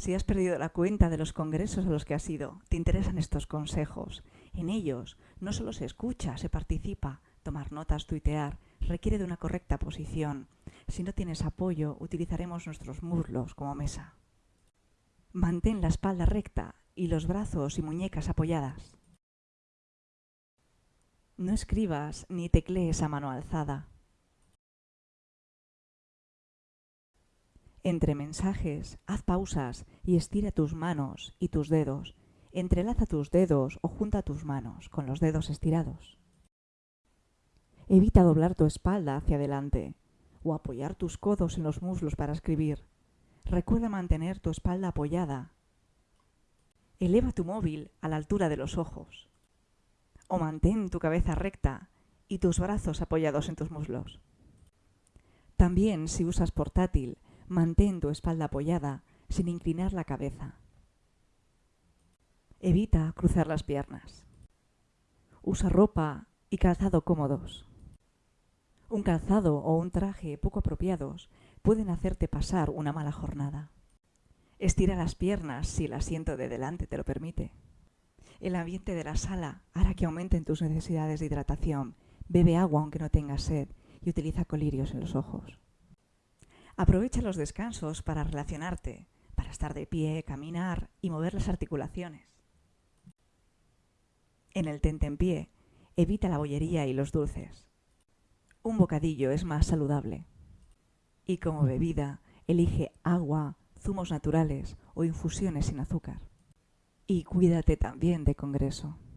Si has perdido la cuenta de los congresos a los que has ido, te interesan estos consejos. En ellos no solo se escucha, se participa. Tomar notas, tuitear, requiere de una correcta posición. Si no tienes apoyo, utilizaremos nuestros muslos como mesa. Mantén la espalda recta y los brazos y muñecas apoyadas. No escribas ni teclees a mano alzada. Entre mensajes, haz pausas y estira tus manos y tus dedos. Entrelaza tus dedos o junta tus manos con los dedos estirados. Evita doblar tu espalda hacia adelante o apoyar tus codos en los muslos para escribir. Recuerda mantener tu espalda apoyada. Eleva tu móvil a la altura de los ojos. O mantén tu cabeza recta y tus brazos apoyados en tus muslos. También si usas portátil, Mantén tu espalda apoyada sin inclinar la cabeza. Evita cruzar las piernas. Usa ropa y calzado cómodos. Un calzado o un traje poco apropiados pueden hacerte pasar una mala jornada. Estira las piernas si el asiento de delante te lo permite. El ambiente de la sala hará que aumenten tus necesidades de hidratación. Bebe agua aunque no tengas sed y utiliza colirios en los ojos. Aprovecha los descansos para relacionarte, para estar de pie, caminar y mover las articulaciones. En el tentempié, evita la bollería y los dulces. Un bocadillo es más saludable. Y como bebida, elige agua, zumos naturales o infusiones sin azúcar. Y cuídate también de congreso.